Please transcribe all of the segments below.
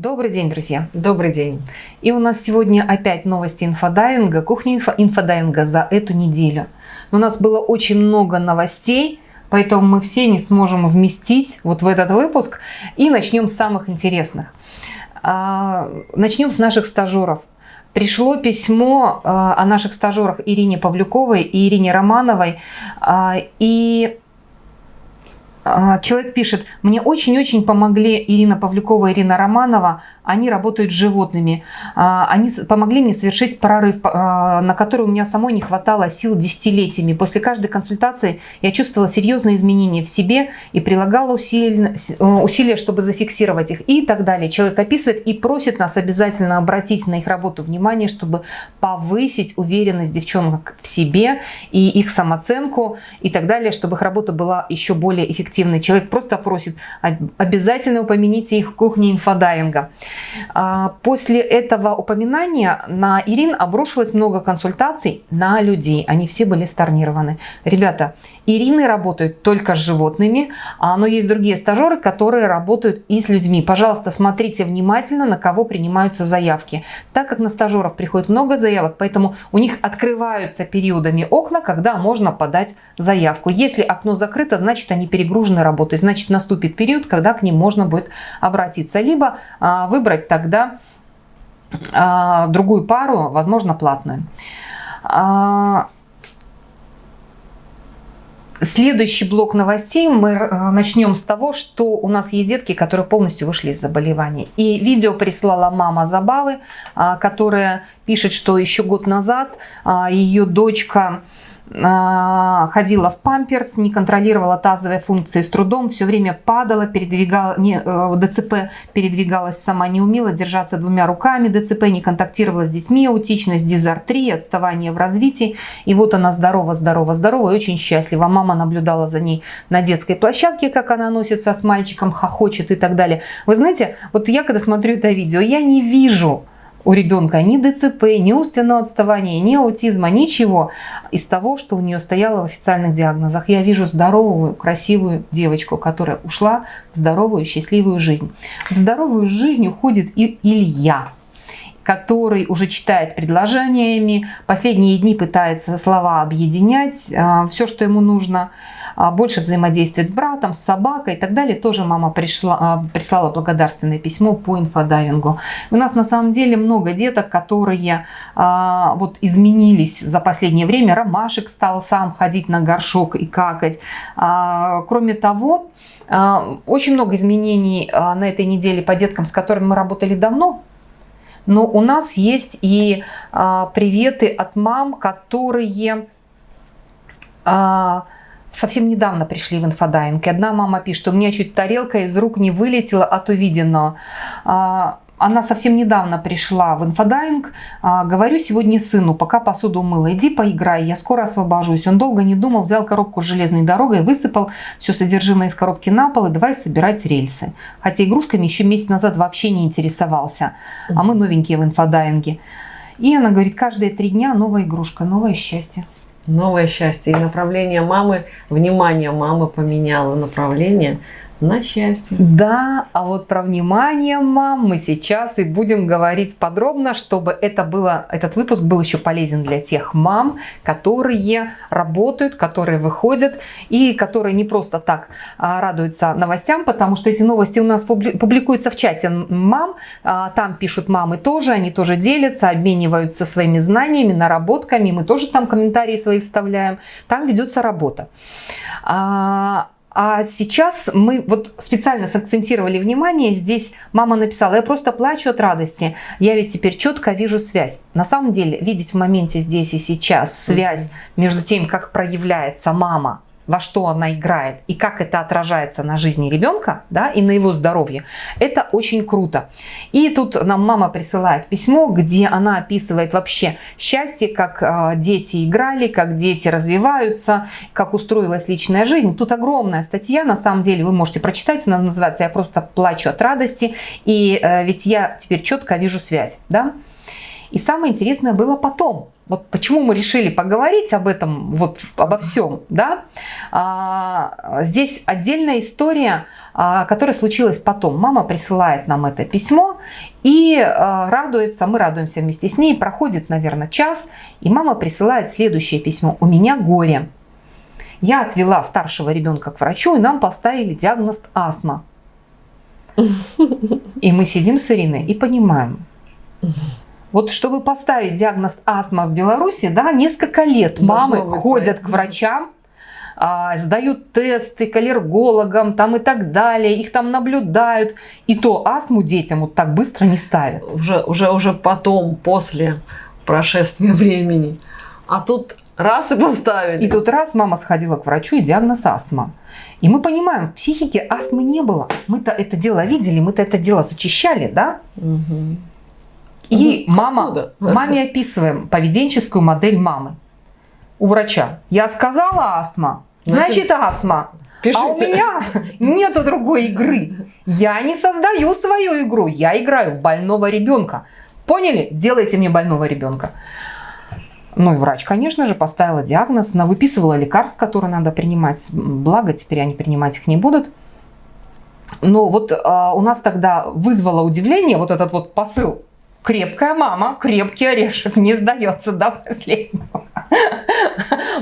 Добрый день, друзья. Добрый день. И у нас сегодня опять новости инфодайинга, кухня инфо, инфодайинга за эту неделю. Но у нас было очень много новостей, поэтому мы все не сможем вместить вот в этот выпуск. И начнем с самых интересных. А, начнем с наших стажеров. Пришло письмо а, о наших стажерах Ирине Павлюковой и Ирине Романовой. А, и человек пишет, мне очень-очень помогли Ирина Павлюкова Ирина Романова, они работают с животными. А, они помогли мне совершить прорыв, а, на который у меня самой не хватало сил десятилетиями. После каждой консультации я чувствовала серьезные изменения в себе и прилагала усилия, усилия, чтобы зафиксировать их и так далее. Человек описывает и просит нас обязательно обратить на их работу внимание, чтобы повысить уверенность девчонок в себе и их самооценку и так далее, чтобы их работа была еще более эффективной эффективный. Человек просто просит, обязательно упомяните их в кухне инфодайинга. А, после этого упоминания на Ирин обрушилось много консультаций на людей. Они все были старнированы. Ребята, Ирины работают только с животными, а, но есть другие стажеры, которые работают и с людьми. Пожалуйста, смотрите внимательно, на кого принимаются заявки. Так как на стажеров приходит много заявок, поэтому у них открываются периодами окна, когда можно подать заявку. Если окно закрыто, значит они перегружены работой, значит наступит период, когда к ним можно будет обратиться. Либо а, выбрать тогда а, другую пару, возможно платную. Следующий блок новостей мы э, начнем с того, что у нас есть детки, которые полностью вышли из заболевания. И видео прислала мама Забавы, а, которая пишет, что еще год назад а, ее дочка ходила в памперс, не контролировала тазовые функции с трудом, все время падала, передвигала, не, э, ДЦП передвигалась сама, не умела держаться двумя руками, ДЦП не контактировала с детьми, аутичность, дизартрия, отставание в развитии. И вот она здорова, здорова, здорова и очень счастлива. Мама наблюдала за ней на детской площадке, как она носится с мальчиком, хохочет и так далее. Вы знаете, вот я когда смотрю это видео, я не вижу у ребенка ни ДЦП, ни умственного отставания, ни аутизма, ничего из того, что у нее стояло в официальных диагнозах. Я вижу здоровую, красивую девочку, которая ушла в здоровую, счастливую жизнь. В здоровую жизнь уходит и Илья который уже читает предложениями, последние дни пытается слова объединять, а, все, что ему нужно, а, больше взаимодействовать с братом, с собакой и так далее. Тоже мама пришла, а, прислала благодарственное письмо по инфодайвингу. У нас на самом деле много деток, которые вот изменились за последнее время. Ромашек стал сам ходить на горшок и какать. Кроме того, очень много изменений на этой неделе по деткам, с которыми мы работали давно, но у нас есть и а, приветы от мам, которые а, совсем недавно пришли в инфодайинг. Одна мама пишет, у меня чуть тарелка из рук не вылетела от увиденного. А, она совсем недавно пришла в инфодайинг. А, говорю сегодня сыну, пока посуду умыла, иди поиграй, я скоро освобожусь. Он долго не думал, взял коробку с железной дорогой, высыпал все содержимое из коробки на пол и давай собирать рельсы. Хотя игрушками еще месяц назад вообще не интересовался. А мы новенькие в инфодайинге. И она говорит, каждые три дня новая игрушка, новое счастье. Новое счастье. И направление мамы, внимание мамы поменяло направление на счастье. Да, а вот про внимание, мам, мы сейчас и будем говорить подробно, чтобы это было, этот выпуск был еще полезен для тех мам, которые работают, которые выходят и которые не просто так а, радуются новостям, потому что эти новости у нас публикуются в чате мам, а, там пишут мамы тоже, они тоже делятся, обмениваются своими знаниями, наработками, мы тоже там комментарии свои вставляем, там ведется работа. А, сейчас мы вот специально сакцентировали внимание, здесь мама написала, я просто плачу от радости, я ведь теперь четко вижу связь. На самом деле видеть в моменте здесь и сейчас связь между тем, как проявляется мама во что она играет и как это отражается на жизни ребенка да, и на его здоровье, это очень круто. И тут нам мама присылает письмо, где она описывает вообще счастье, как э, дети играли, как дети развиваются, как устроилась личная жизнь. Тут огромная статья, на самом деле вы можете прочитать, она называется «Я просто плачу от радости», и э, ведь я теперь четко вижу связь. Да? И самое интересное было потом. вот почему мы решили поговорить об этом, вот обо всем, да, а, здесь отдельная история, а, которая случилась потом. Мама присылает нам это письмо и а, радуется, мы радуемся вместе с ней, проходит, наверное, час, и мама присылает следующее письмо. «У меня горе. Я отвела старшего ребенка к врачу, и нам поставили диагноз астма». И мы сидим с Ириной и понимаем, вот чтобы поставить диагноз астма в Беларуси, да, несколько лет мамы ходят к врачам, а, сдают тесты к аллергологам там и так далее, их там наблюдают. И то астму детям вот так быстро не ставят. Уже, уже, уже потом, после прошествия времени. А тут раз и поставили. И тут раз мама сходила к врачу и диагноз астма. И мы понимаем, в психике астмы не было. Мы-то это дело видели, мы-то это дело зачищали, да? Угу. И мама, маме описываем поведенческую модель мамы у врача. Я сказала астма, значит астма. Пишите. А у меня нету другой игры. Я не создаю свою игру, я играю в больного ребенка. Поняли? Делайте мне больного ребенка. Ну и врач, конечно же, поставила диагноз, она выписывала лекарств, которые надо принимать. Благо, теперь они принимать их не будут. Но вот а, у нас тогда вызвало удивление вот этот вот посыл крепкая мама, крепкий орешек, не сдается до последнего.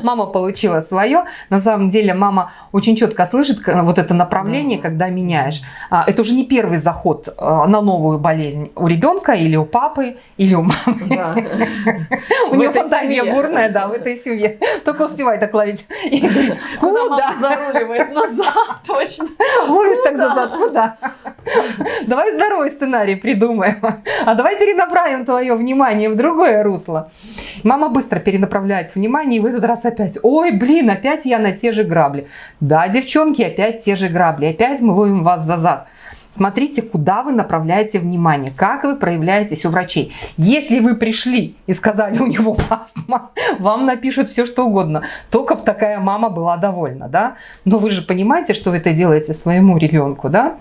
Мама получила свое. На самом деле мама очень четко слышит вот это направление, когда меняешь. А, это уже не первый заход а, на новую болезнь у ребенка или у папы, или у мамы. У нее фантазия бурная, да, в этой семье. Только успевай так ловить. Куда заруливает? Назад, точно. Ловишь так назад, куда? Давай здоровый сценарий придумаем. А давай перенаправим твое внимание в другое русло. Мама быстро перенаправляет внимание, и в этот раз опять, ой, блин, опять я на те же грабли. Да, девчонки, опять те же грабли, опять мы ловим вас за зад. Смотрите, куда вы направляете внимание, как вы проявляетесь у врачей. Если вы пришли и сказали, у него астма, вам напишут все, что угодно. Только бы такая мама была довольна, да? Но вы же понимаете, что вы это делаете своему ребенку, да?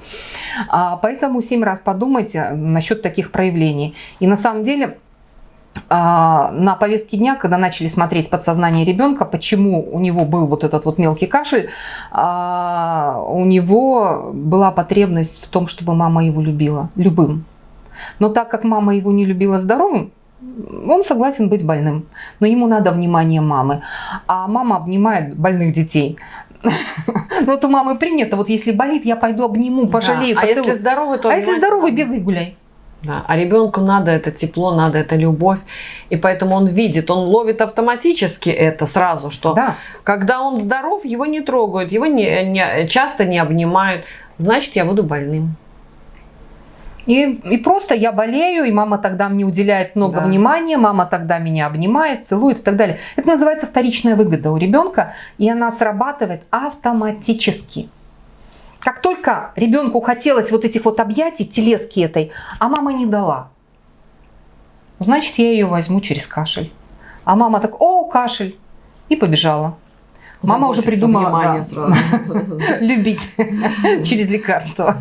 А, поэтому семь раз подумайте насчет таких проявлений. И на самом деле на повестке дня, когда начали смотреть подсознание ребенка, почему у него был вот этот вот мелкий кашель, а, у него была потребность в том, чтобы мама его любила, любым. Но так как мама его не любила здоровым, он согласен быть больным, но ему надо внимание мамы. А мама обнимает больных детей. Ну, вот у мамы принято, вот если болит, я пойду обниму, пожалею. А если здоровый, то А если здоровый, бегай гуляй. Да, а ребенку надо это тепло, надо это любовь. И поэтому он видит, он ловит автоматически это сразу, что да. когда он здоров, его не трогают, его не, не, часто не обнимают. Значит, я буду больным. И, и просто я болею, и мама тогда мне уделяет много да. внимания, мама тогда меня обнимает, целует и так далее. Это называется вторичная выгода у ребенка, и она срабатывает автоматически. Как только ребенку хотелось вот этих вот объятий, телески этой, а мама не дала, значит, я ее возьму через кашель. А мама так, о, кашель, и побежала. Мама уже придумала да, любить через лекарство.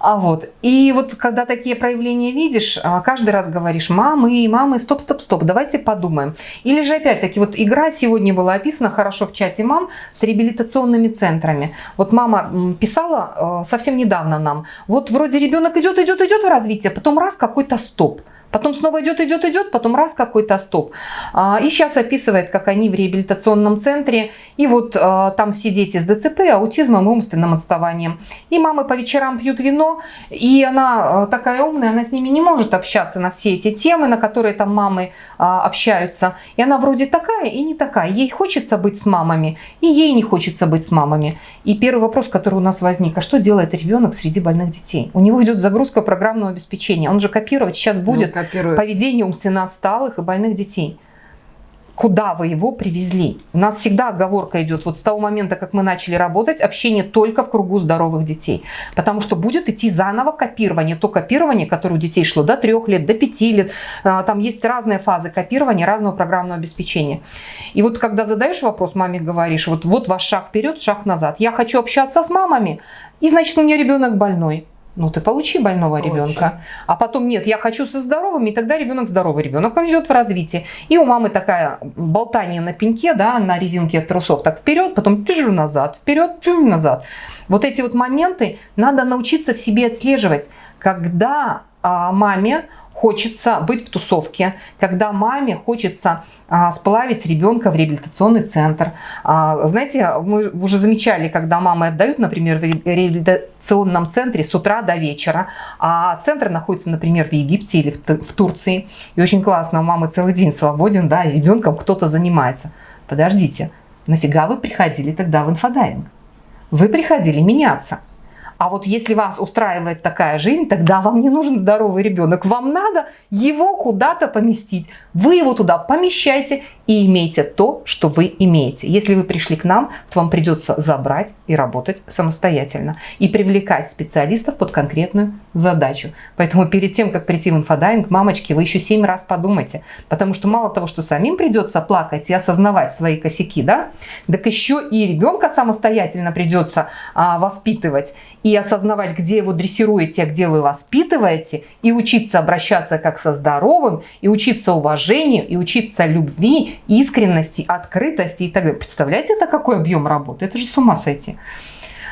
А вот. И вот когда такие проявления видишь, а, каждый раз говоришь, мамы, мамы, стоп, стоп, стоп, давайте подумаем. Или же опять-таки, вот игра сегодня была описана хорошо в чате мам с реабилитационными центрами. Вот мама писала э, совсем недавно нам, вот вроде ребенок идет, идет, идет в развитие, потом раз какой-то стоп. Потом снова идет, идет, идет, потом раз какой-то стоп. А, и сейчас описывает, как они в реабилитационном центре. И вот а, там все дети с ДЦП, аутизмом и умственным отставанием. И мамы по вечерам пьют вино. И она а, такая умная, она с ними не может общаться на все эти темы, на которые там мамы общаются. И она вроде такая и не такая. Ей хочется быть с мамами, и ей не хочется быть с мамами. И первый вопрос, который у нас возник, а что делает ребенок среди больных детей? У него идет загрузка программного обеспечения. Он же копировать сейчас будет ну, копирует. поведение умственно отсталых и больных детей. Куда вы его привезли? У нас всегда оговорка идет, вот с того момента, как мы начали работать, общение только в кругу здоровых детей. Потому что будет идти заново копирование. То копирование, которое у детей шло до трех лет, до пяти лет. А, там есть разные фазы копирования, разного программного обеспечения. И вот когда задаешь вопрос, маме говоришь, вот, вот ваш шаг вперед, шаг назад. Я хочу общаться с мамами, и значит у меня ребенок больной. Ну ты получи больного Очень. ребенка. А потом нет, я хочу со здоровыми, и тогда ребенок здоровый. Ребенок идет в развитие. И у мамы такая болтание на пеньке, да, на резинке трусов, так вперед, потом пижу назад, вперед, пижу назад. Вот эти вот моменты надо научиться в себе отслеживать, когда а, маме хочется быть в тусовке, когда маме хочется а, сплавить ребенка в реабилитационный центр. А, знаете, мы уже замечали, когда мамы отдают, например, в реабилитационном центре с утра до вечера, а центр находится, например, в Египте или в, в Турции, и очень классно, у мамы целый день свободен, да, и ребенком кто-то занимается. Подождите, нафига вы приходили тогда в инфодайинг? Вы приходили меняться. А вот если вас устраивает такая жизнь, тогда вам не нужен здоровый ребенок. Вам надо его куда-то поместить. Вы его туда помещайте и имейте то, что вы имеете. Если вы пришли к нам, то вам придется забрать и работать самостоятельно. И привлекать специалистов под конкретную задачу. Поэтому перед тем, как прийти в инфодайинг, мамочки, вы еще семь раз подумайте. Потому что мало того, что самим придется плакать и осознавать свои косяки, да, так еще и ребенка самостоятельно придется а, воспитывать и осознавать, где вы дрессируете, а где вы воспитываете, и учиться обращаться как со здоровым, и учиться уважению, и учиться любви, искренности, открытости и так далее. Представляете, это какой объем работы? Это же с ума сойти.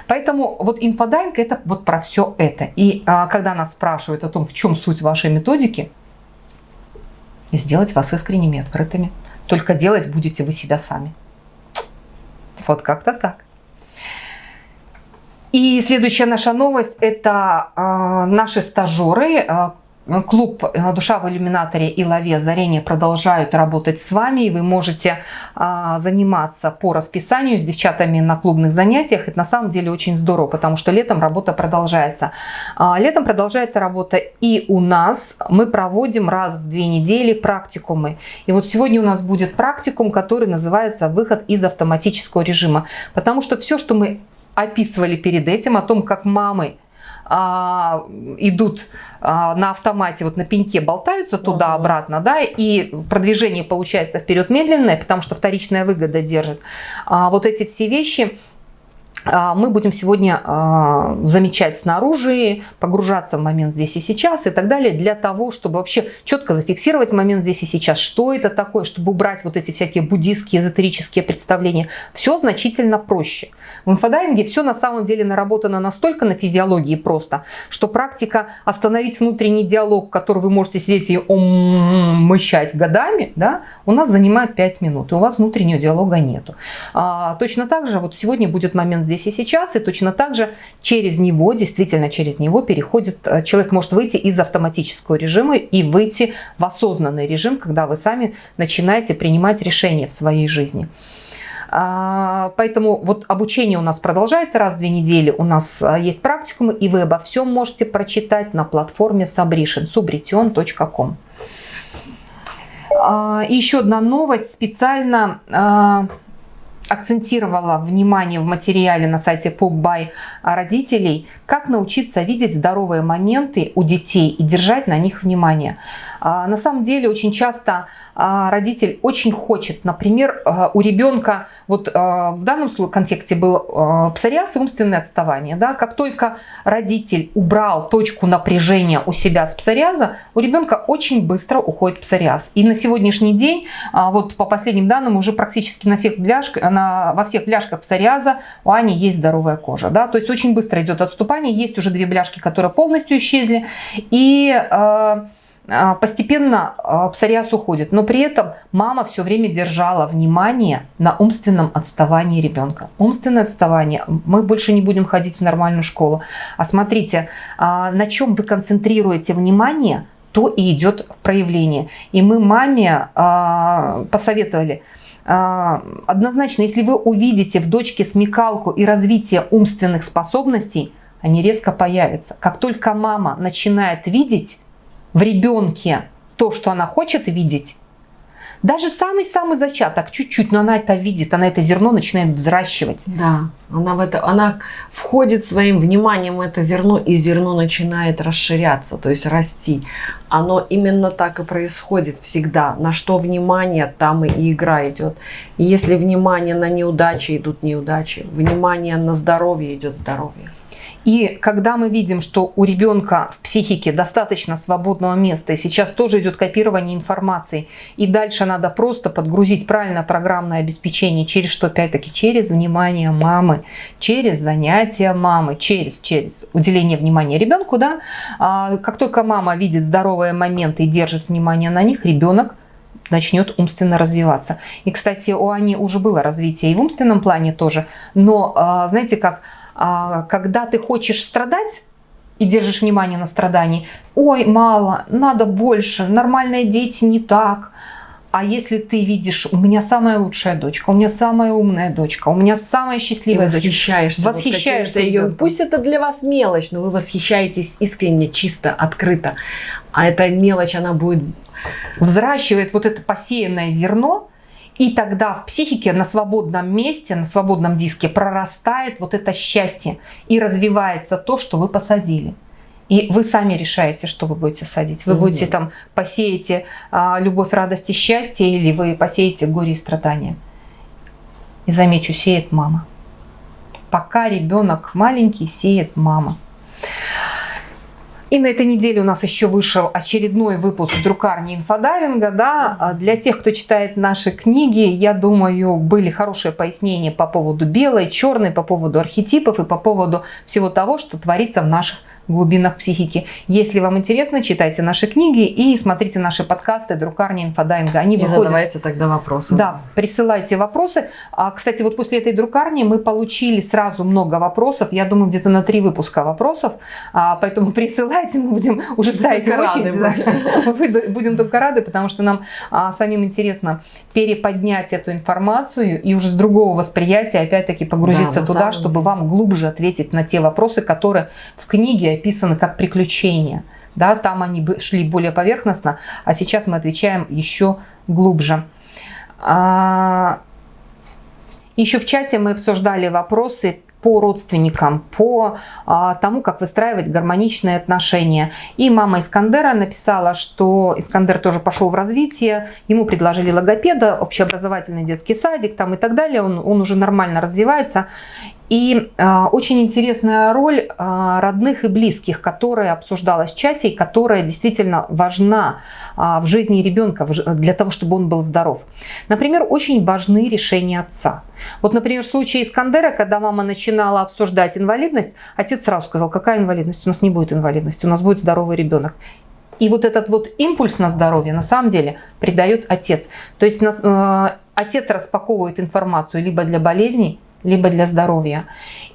Поэтому вот инфодайинг это вот про все это. И а, когда нас спрашивают о том, в чем суть вашей методики, сделать вас искренними, открытыми. Только делать будете вы себя сами. Вот как-то так. И следующая наша новость – это э, наши стажеры, э, Клуб э, «Душа в иллюминаторе» и «Лове озарения» продолжают работать с вами, и вы можете а, заниматься по расписанию с девчатами на клубных занятиях. Это на самом деле очень здорово, потому что летом работа продолжается. А, летом продолжается работа и у нас. Мы проводим раз в две недели практикумы. И вот сегодня у нас будет практикум, который называется «Выход из автоматического режима». Потому что все, что мы описывали перед этим, о том, как мамы а, идут а, на автомате, вот на пеньке болтаются туда-обратно, да, и продвижение получается вперед медленное, потому что вторичная выгода держит. А, вот эти все вещи мы будем сегодня а, замечать снаружи, погружаться в момент здесь и сейчас и так далее, для того, чтобы вообще четко зафиксировать момент здесь и сейчас, что это такое, чтобы убрать вот эти всякие буддистские, эзотерические представления. Все значительно проще. В инфодайинге все на самом деле наработано настолько на физиологии просто, что практика остановить внутренний диалог, который вы можете сидеть и мычать годами, да, у нас занимает 5 минут, и у вас внутреннего диалога нету. А, точно так же вот сегодня будет момент здесь и сейчас, и точно так же через него, действительно через него переходит, э, человек может выйти из автоматического режима и выйти в осознанный режим, когда вы сами начинаете принимать решения в своей жизни. А, поэтому вот обучение у нас продолжается раз в две недели. У нас э, есть практикумы, и вы обо всем можете прочитать на платформе Sabrition, subretion.com. А, еще одна новость. Специально а, акцентировала внимание в материале на сайте PopBuy родителей, как научиться видеть здоровые моменты у детей и держать на них внимание. А, на самом деле очень часто а, родитель очень хочет, например, а, у ребенка, вот в данном контексте был псориаз и умственное отставание. Да? Как только родитель убрал точку напряжения у себя с псориаза, у ребенка очень быстро уходит псориаз. И на сегодняшний день, вот по последним данным, уже практически на всех бляшках, на, во всех бляшках псориаза у Ани есть здоровая кожа. Да? То есть очень быстро идет отступание. Есть уже две бляшки, которые полностью исчезли. И а, постепенно а, псориаз уходит, но при этом мама все время держала внимание на умственном отставании ребенка. Умственное отставание, мы больше не будем ходить в нормальную школу. А смотрите, на чем вы концентрируете внимание, то и идет в проявление. И мы маме посоветовали, однозначно, если вы увидите в дочке смекалку и развитие умственных способностей, они резко появятся. Как только мама начинает видеть, в ребенке то, что она хочет видеть, даже самый-самый зачаток, чуть-чуть, но она это видит, она это зерно начинает взращивать. Да, она, в это, она входит своим вниманием в это зерно, и зерно начинает расширяться, то есть расти. Оно именно так и происходит всегда. На что внимание, там и игра идет. И если внимание на неудачи, идут неудачи. Внимание на здоровье, идет здоровье. И когда мы видим, что у ребенка в психике достаточно свободного места, и сейчас тоже идет копирование информации, и дальше надо просто подгрузить правильно программное обеспечение, через что, опять-таки, через внимание мамы, через занятия мамы, через, через уделение внимания ребенку, да, а, как только мама видит здоровые моменты и держит внимание на них, ребенок начнет умственно развиваться. И, кстати, у Ани уже было развитие и в умственном плане тоже, но, а, знаете, как когда ты хочешь страдать, и держишь внимание на страдании, ой, мало, надо больше, нормальные дети не так. А если ты видишь, у меня самая лучшая дочка, у меня самая умная дочка, у меня самая счастливая и восхищаешься, дочка. Восхищаешься ее. Пусть это для вас мелочь, но вы восхищаетесь искренне, чисто, открыто. А эта мелочь, она будет... Взращивает вот это посеянное зерно, и тогда в психике на свободном месте, на свободном диске прорастает вот это счастье и развивается то, что вы посадили. И вы сами решаете, что вы будете садить. Вы будете там посеете а, любовь, радость и счастье, или вы посеете горе и страдания. И замечу, сеет мама. Пока ребенок маленький, сеет мама. И на этой неделе у нас еще вышел очередной выпуск друкарни инфодайвинга. Да? А для тех, кто читает наши книги, я думаю, были хорошие пояснения по поводу белой, черной, по поводу архетипов и по поводу всего того, что творится в наших глубинах психики. Если вам интересно, читайте наши книги и смотрите наши подкасты «Друкарня инфодайинга». Они и выходят... задавайте тогда вопросы. Да, присылайте вопросы. А, кстати, вот после этой друкарни мы получили сразу много вопросов. Я думаю, где-то на три выпуска вопросов. А, поэтому присылайте, мы будем уже ставить очередь. Да. Будем только рады, потому что нам а, самим интересно переподнять эту информацию и уже с другого восприятия опять-таки погрузиться да, туда, чтобы вам глубже ответить на те вопросы, которые в книге описаны как приключения. Да, там они шли более поверхностно, а сейчас мы отвечаем еще глубже. А, еще в чате мы обсуждали вопросы по родственникам, по а, тому, как выстраивать гармоничные отношения. И мама Искандера написала, что Искандер тоже пошел в развитие, ему предложили логопеда, общеобразовательный детский садик там и так далее, он, он уже нормально развивается. И э, очень интересная роль э, родных и близких, которая обсуждалась в чате и которая действительно важна э, в жизни ребенка для того, чтобы он был здоров. Например, очень важны решения отца. Вот, например, в случае Искандера, когда мама начинала обсуждать инвалидность, отец сразу сказал, какая инвалидность? У нас не будет инвалидности, у нас будет здоровый ребенок. И вот этот вот импульс на здоровье на самом деле придает отец. То есть э, отец распаковывает информацию либо для болезней, либо для здоровья.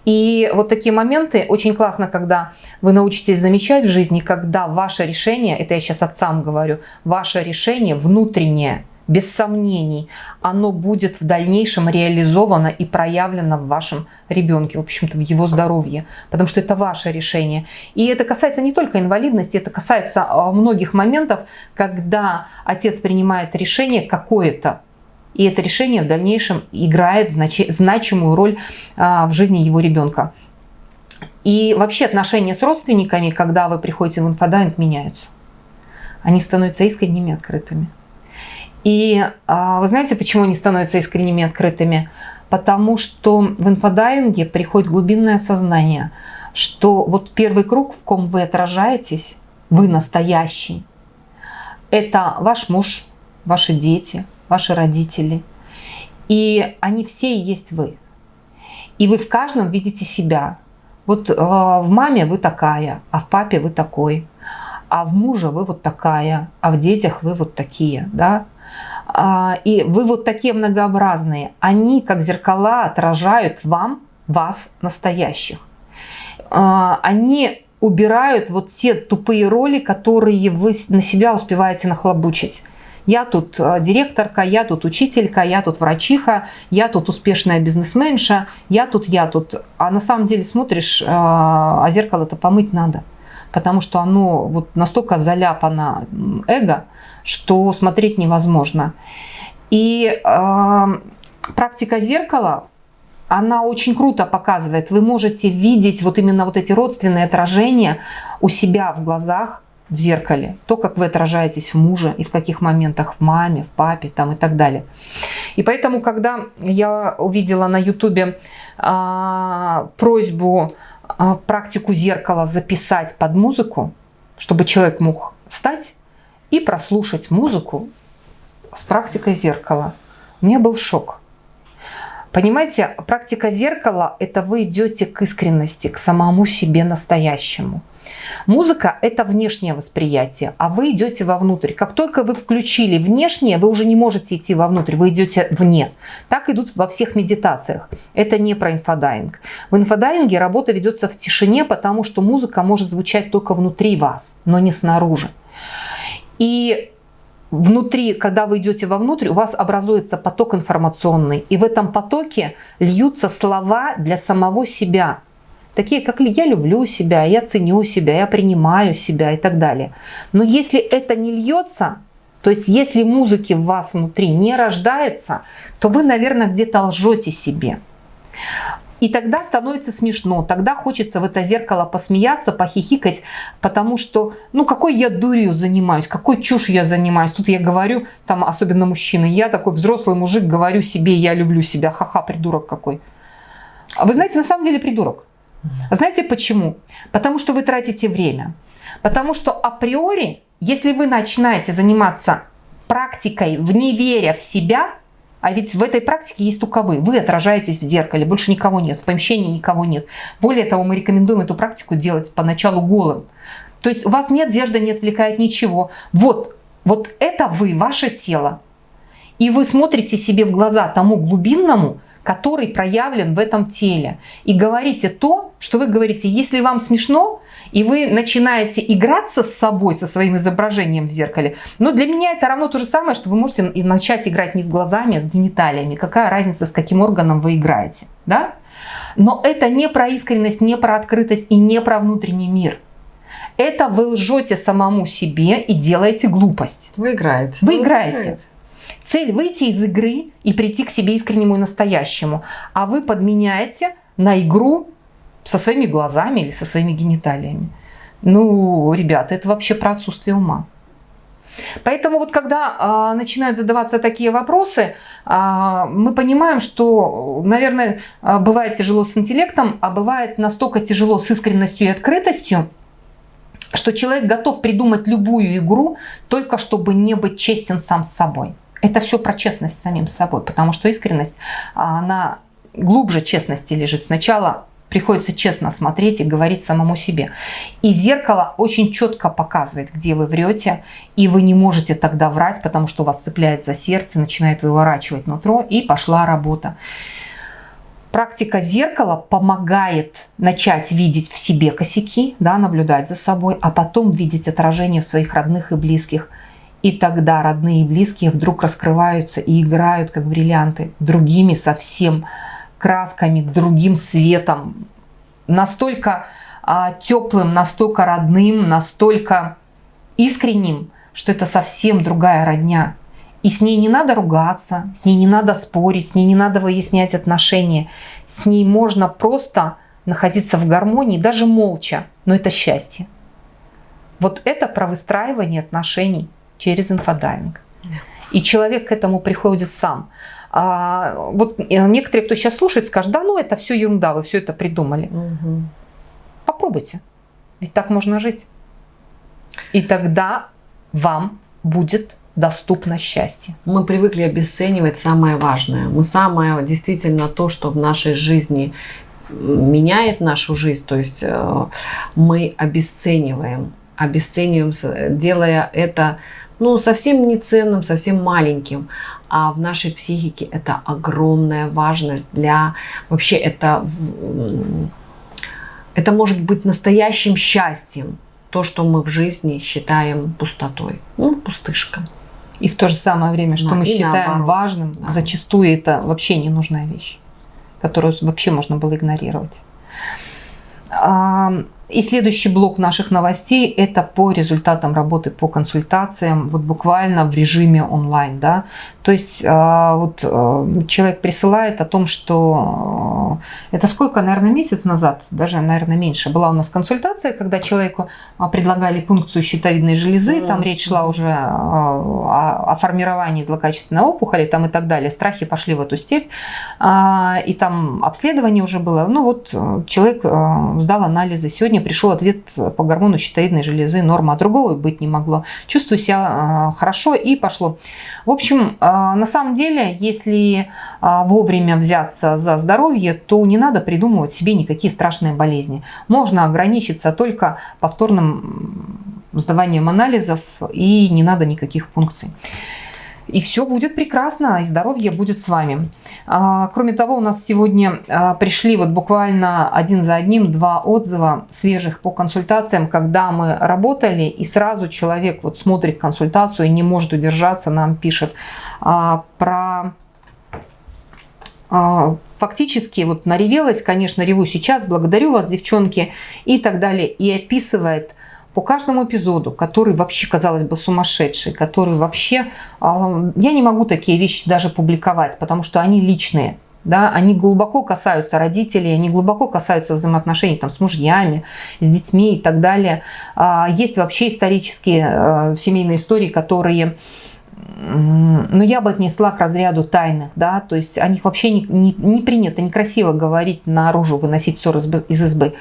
И вот такие моменты очень классно, когда вы научитесь замечать в жизни, когда ваше решение, это я сейчас отцам говорю, ваше решение внутреннее, без сомнений, оно будет в дальнейшем реализовано и проявлено в вашем ребенке, в общем-то, в его здоровье, потому что это ваше решение. И это касается не только инвалидности, это касается а, многих моментов, когда отец принимает решение какое-то, и это решение в дальнейшем играет значимую роль а, в жизни его ребенка. И вообще отношения с родственниками, когда вы приходите в инфодайвинг, меняются. Они становятся искренними, открытыми. И а, вы знаете, почему они становятся искренними, открытыми? Потому что в инфодайинге приходит глубинное сознание, что вот первый круг, в ком вы отражаетесь, вы настоящий, это ваш муж, ваши дети, ваши родители. И они все и есть вы. И вы в каждом видите себя. Вот э, в маме вы такая, а в папе вы такой, а в муже вы вот такая, а в детях вы вот такие, да? А, и вы вот такие многообразные. Они, как зеркала, отражают вам, вас, настоящих. А, они убирают вот те тупые роли, которые вы на себя успеваете нахлобучить. Я тут э, директорка, я тут учителька, я тут врачиха, я тут успешная бизнесменша, я тут, я тут. А на самом деле смотришь, э, а зеркало-то помыть надо. Потому что оно вот настолько заляпано эго, что смотреть невозможно. И э, практика зеркала, она очень круто показывает. Вы можете видеть вот именно вот эти родственные отражения у себя в глазах, в зеркале, то, как вы отражаетесь в муже и в каких моментах в маме, в папе там и так далее. И поэтому, когда я увидела на ютубе а, просьбу а, практику зеркала записать под музыку, чтобы человек мог встать и прослушать музыку с практикой зеркала. У меня был шок. Понимаете, практика зеркала – это вы идете к искренности, к самому себе настоящему. Музыка – это внешнее восприятие, а вы идете вовнутрь. Как только вы включили внешнее, вы уже не можете идти вовнутрь, вы идете вне. Так идут во всех медитациях. Это не про инфодайвинг. В инфодайвинге работа ведется в тишине, потому что музыка может звучать только внутри вас, но не снаружи. И внутри, когда вы идете вовнутрь, у вас образуется поток информационный. И в этом потоке льются слова для самого себя – Такие, как я люблю себя, я ценю себя, я принимаю себя и так далее. Но если это не льется, то есть если музыки в вас внутри не рождается, то вы, наверное, где-то лжете себе. И тогда становится смешно, тогда хочется в это зеркало посмеяться, похихикать, потому что, ну какой я дурью занимаюсь, какой чушь я занимаюсь. Тут я говорю, там особенно мужчины, я такой взрослый мужик, говорю себе, я люблю себя, ха-ха, придурок какой. А вы знаете, на самом деле придурок. Знаете почему? Потому что вы тратите время. Потому что априори, если вы начинаете заниматься практикой, в не веря в себя, а ведь в этой практике есть только вы. Вы отражаетесь в зеркале, больше никого нет, в помещении никого нет. Более того, мы рекомендуем эту практику делать поначалу голым. То есть у вас нет одежды, не отвлекает ничего. Вот, вот это вы, ваше тело. И вы смотрите себе в глаза тому глубинному, который проявлен в этом теле. И говорите то, что вы говорите. Если вам смешно, и вы начинаете играться с собой, со своим изображением в зеркале, но для меня это равно то же самое, что вы можете начать играть не с глазами, а с гениталиями. Какая разница, с каким органом вы играете. Да? Но это не про искренность, не про открытость и не про внутренний мир. Это вы лжете самому себе и делаете глупость. Вы играете. Вы, вы играете. Цель выйти из игры и прийти к себе искреннему и настоящему. А вы подменяете на игру со своими глазами или со своими гениталиями. Ну, ребята, это вообще про отсутствие ума. Поэтому вот когда э, начинают задаваться такие вопросы, э, мы понимаем, что, наверное, э, бывает тяжело с интеллектом, а бывает настолько тяжело с искренностью и открытостью, что человек готов придумать любую игру, только чтобы не быть честен сам с собой. Это все про честность с самим собой, потому что искренность, она глубже честности лежит. Сначала приходится честно смотреть и говорить самому себе. И зеркало очень четко показывает, где вы врете, и вы не можете тогда врать, потому что вас цепляет за сердце, начинает выворачивать нутро, и пошла работа. Практика зеркала помогает начать видеть в себе косяки, да, наблюдать за собой, а потом видеть отражение в своих родных и близких – и тогда родные и близкие вдруг раскрываются и играют, как бриллианты, другими совсем красками, другим светом. Настолько а, теплым, настолько родным, настолько искренним, что это совсем другая родня. И с ней не надо ругаться, с ней не надо спорить, с ней не надо выяснять отношения. С ней можно просто находиться в гармонии, даже молча, но это счастье. Вот это про выстраивание отношений через инфодайвинг. И человек к этому приходит сам. А, вот э, некоторые, кто сейчас слушает, скажут, да ну это все ерунда, вы все это придумали. Угу. Попробуйте, ведь так можно жить. И тогда вам будет доступно счастье. Мы привыкли обесценивать самое важное. Мы самое действительно то, что в нашей жизни меняет нашу жизнь, то есть э, мы обесцениваем, обесцениваем, делая это ну, совсем не ценным, совсем маленьким. А в нашей психике это огромная важность для... Вообще это, это может быть настоящим счастьем. То, что мы в жизни считаем пустотой. Ну, пустышка. И в то же самое время, что да, мы считаем наоборот. важным, да. зачастую это вообще ненужная вещь, которую вообще можно было игнорировать. И следующий блок наших новостей – это по результатам работы по консультациям, вот буквально в режиме онлайн. Да? То есть а, вот а, человек присылает о том, что а, это сколько, наверное, месяц назад, даже, наверное, меньше, была у нас консультация, когда человеку предлагали пункцию щитовидной железы, там речь шла уже о, о формировании злокачественной опухоли там и так далее. Страхи пошли в эту степь, и там обследование уже было. Ну вот человек сдал анализы. Сегодня пришел ответ по гормону щитовидной железы, норма, а другого быть не могло. Чувствую себя хорошо и пошло. В общем, а, на самом деле, если а, вовремя взяться за здоровье, то не надо придумывать себе никакие страшные болезни. Можно ограничиться только повторным сдаванием анализов и не надо никаких функций и все будет прекрасно, и здоровье будет с вами. А, кроме того, у нас сегодня а, пришли вот буквально один за одним два отзыва свежих по консультациям, когда мы работали, и сразу человек вот смотрит консультацию и не может удержаться, нам пишет а, про фактически вот наревелась, конечно, реву сейчас, благодарю вас, девчонки, и так далее, и описывает по каждому эпизоду, который вообще, казалось бы, сумасшедший, который вообще... А, я не могу такие вещи даже публиковать, потому что они личные. Да, они глубоко касаются родителей, они глубоко касаются взаимоотношений там, с мужьями, с детьми и так далее. А, есть вообще исторические э, семейные истории, которые ну, я бы отнесла к разряду тайных, да, то есть о них вообще не, не, не принято, некрасиво говорить наружу, выносить ссор из избы.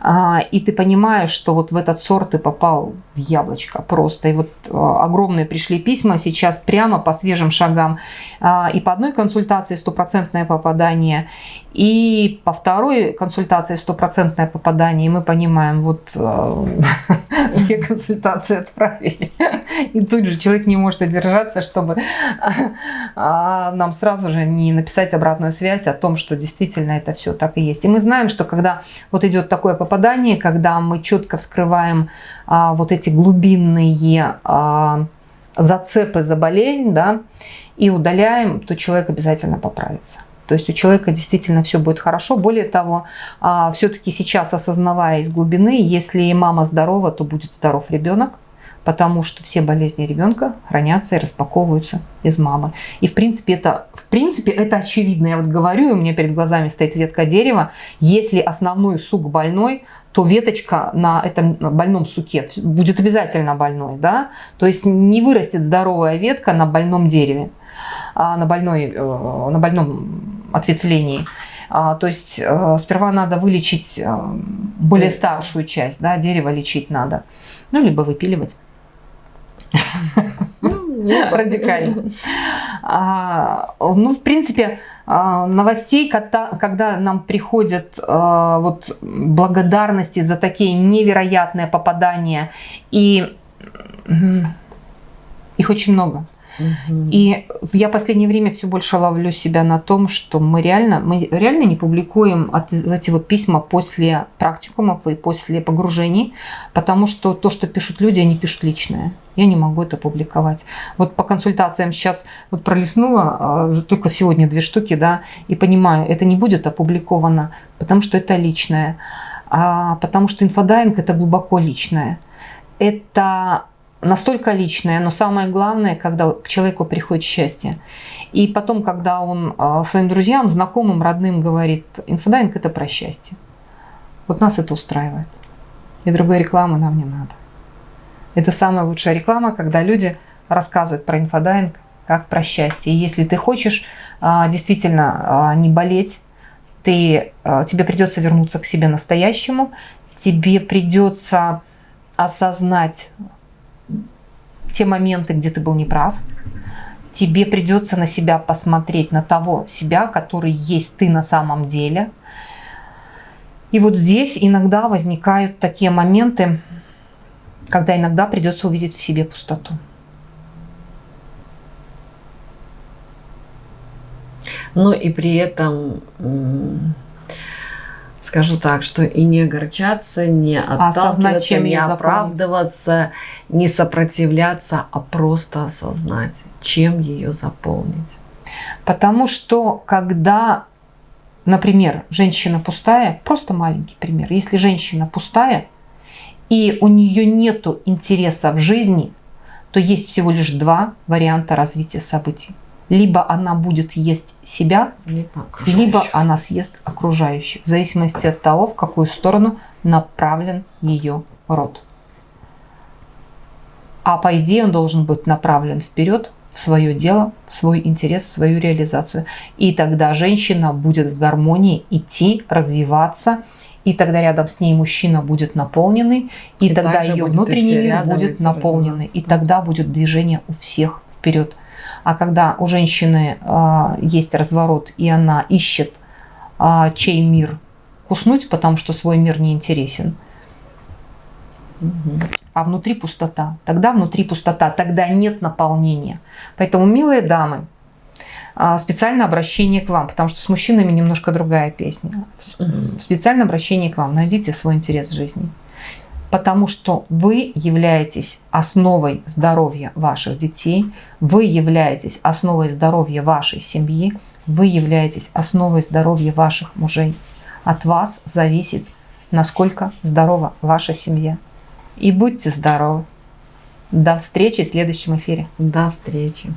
А, и ты понимаешь, что вот в этот сорт ты попал в яблочко просто. И вот а, огромные пришли письма сейчас прямо по свежим шагам. А, и по одной консультации стопроцентное попадание, и по второй консультации стопроцентное попадание. И мы понимаем, вот две консультации отправили. И тут же человек не может одержаться, чтобы нам сразу же не написать обратную связь о том, что действительно это все так и есть. И мы знаем, что когда вот идет такое попадание, когда мы четко вскрываем а, вот эти глубинные а, зацепы за болезнь, да, и удаляем, то человек обязательно поправится. То есть у человека действительно все будет хорошо. Более того, а, все-таки сейчас осознавая из глубины, если мама здорова, то будет здоров ребенок потому что все болезни ребенка хранятся и распаковываются из мамы. И в принципе это, в принципе, это очевидно. Я вот говорю, и у меня перед глазами стоит ветка дерева. Если основной сук больной, то веточка на этом больном суке будет обязательно больной. Да? То есть не вырастет здоровая ветка на больном дереве, а на, больной, э, на больном ответвлении. А, то есть э, сперва надо вылечить э, более старшую часть, да, дерево лечить надо. Ну, либо выпиливать. Ну, радикально. А, ну, в принципе, а, новостей, когда, нам приходят а, вот благодарности за такие невероятные попадания, и их очень много. И я в последнее время все больше ловлю себя на том, что мы реально, мы реально не публикуем эти вот письма после практикумов и после погружений, потому что то, что пишут люди, они пишут личное. Я не могу это публиковать. Вот по консультациям сейчас вот пролистнула а, только сегодня две штуки, да, и понимаю, это не будет опубликовано, потому что это личное, а потому что инфодайвинг это глубоко личное. Это настолько личное, но самое главное, когда к человеку приходит счастье. И потом, когда он а, своим друзьям, знакомым, родным говорит, инфодайвинг – это про счастье. Вот нас это устраивает. И другой рекламы нам не надо. Это самая лучшая реклама, когда люди рассказывают про инфодайвинг как про счастье. И если ты хочешь а, действительно а, не болеть, ты, тебе придется вернуться к себе настоящему, тебе придется осознать те моменты, где ты был неправ. Тебе придется на себя посмотреть, на того себя, который есть ты на самом деле. И вот здесь иногда возникают такие моменты, когда иногда придется увидеть в себе пустоту. Но и при этом скажу так, что и не огорчаться, не отталкиваться, чем не оправдываться, не сопротивляться, а просто осознать, чем ее заполнить. Потому что когда например, женщина пустая, просто маленький пример. Если женщина пустая, и у нее нет интереса в жизни, то есть всего лишь два варианта развития событий. Либо она будет есть себя, либо, либо она съест окружающих, в зависимости от того, в какую сторону направлен ее род. А по идее он должен быть направлен вперед, в свое дело, в свой интерес, в свою реализацию. И тогда женщина будет в гармонии идти, развиваться, и тогда рядом с ней мужчина будет наполненный, и, и тогда ее внутренний мир будет наполненный, и тогда будет движение у всех вперед. А когда у женщины э, есть разворот, и она ищет, э, чей мир куснуть, потому что свой мир не интересен, а внутри пустота. Тогда внутри пустота, тогда нет наполнения. Поэтому, милые дамы, а, специальное обращение к вам, потому что с мужчинами немножко другая песня. Специальное обращение к вам. Найдите свой интерес в жизни. Потому что вы являетесь основой здоровья ваших детей, вы являетесь основой здоровья вашей семьи, вы являетесь основой здоровья ваших мужей. От вас зависит, насколько здорова ваша семья. И будьте здоровы. До встречи в следующем эфире. До встречи.